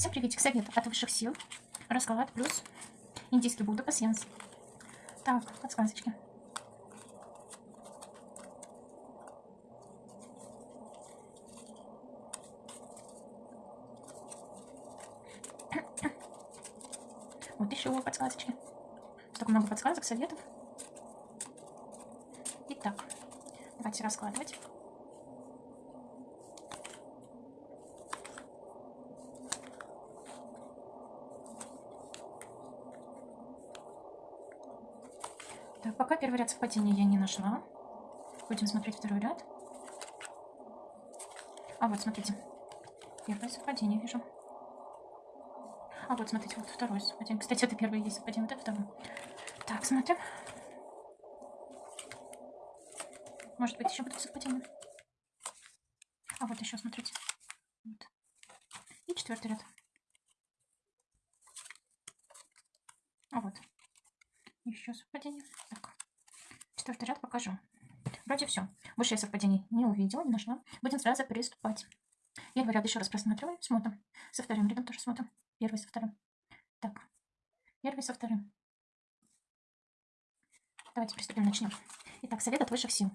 Всем приветик, совет от высших сил. Расклад плюс индийский Будда пассианс. Так, подсказочки. Вот еще подсказочки. Столько много подсказок, советов. Итак, давайте раскладывать. Так, пока первый ряд совпадения я не нашла. Будем смотреть второй ряд. А вот, смотрите. Первое совпадение вижу. А вот, смотрите, вот второе совпадение. Кстати, это первое есть совпадение, вот это второе. Так, смотрим. Может быть, еще будут совпадения. А вот еще, смотрите. Вот. И четвертый ряд. А вот. Еще совпадение. Так. Четвертый ряд покажу. Вроде все. Больше я совпадений не увидела, не нашла. Будем сразу приступать. Первый ряд еще раз просматриваем, смотрим. Со вторым рядом тоже смотрим. Первый со вторым. Так. Первый со вторым. Давайте приступим, начнем. Итак, совет от высших сил.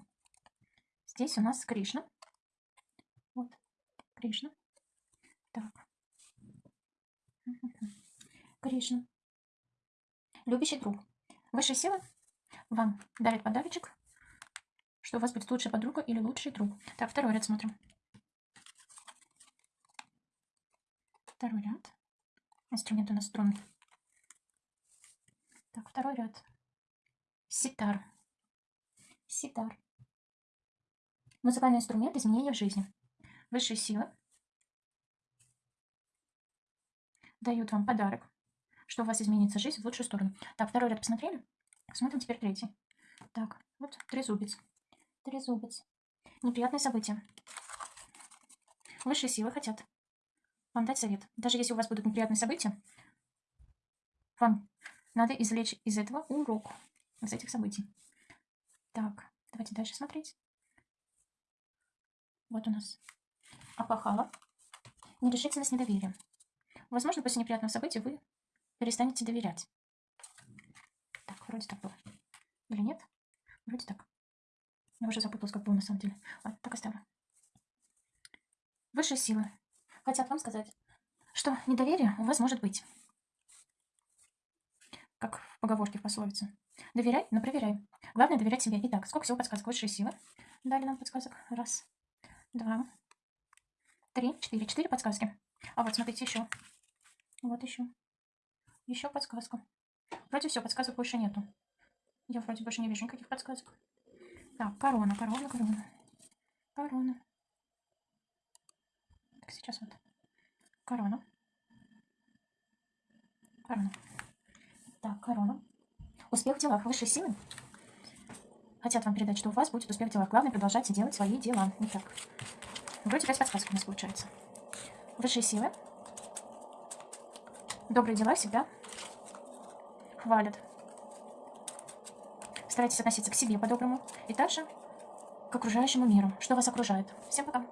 Здесь у нас Кришна. Вот, Кришна. Так. Кришна. Любящий друг. Высшие силы вам дарят подарочек, что у вас будет лучшая подруга или лучший друг. Так, второй ряд смотрим. Второй ряд. Инструмент у нас струнный. Так, второй ряд. Ситар. Ситар. Музыкальный инструмент изменения в жизни. Высшие силы дают вам подарок что у вас изменится жизнь в лучшую сторону. Так, второй ряд посмотрели? Смотрим теперь третий. Так, вот трезубец. Трезубец. Неприятные события. Высшие силы хотят вам дать совет. Даже если у вас будут неприятные события, вам надо извлечь из этого урок, из этих событий. Так, давайте дальше смотреть. Вот у нас опахало. Нерешительность, недоверие. Возможно, после неприятного события вы перестанете доверять. Так, вроде так было. Или нет? Вроде так. Я уже запуталась, как было на самом деле. Ладно, так оставлю. Высшие силы хотят вам сказать, что недоверие у вас может быть. Как в поговорке в пословице. Доверяй, но проверяй. Главное доверять себе. Итак, сколько всего подсказок? Высшие силы. Дали нам подсказок. Раз, два, три, четыре. Четыре подсказки. А вот смотрите еще. Вот еще. Еще подсказка. Вроде все, подсказок больше нету. Я вроде больше не вижу никаких подсказок. Так, корона, корона, корона. Корона. Так, сейчас вот. Корона. Корона. Так, корона. Успех в делах. Высшие силы хотят вам передать, что у вас будет успех в делах. Главное, продолжайте делать свои дела. Итак, вроде 5 подсказок у нас получается. Высшие силы Добрые дела всегда хвалят. Старайтесь относиться к себе по-доброму и также к окружающему миру, что вас окружает. Всем пока!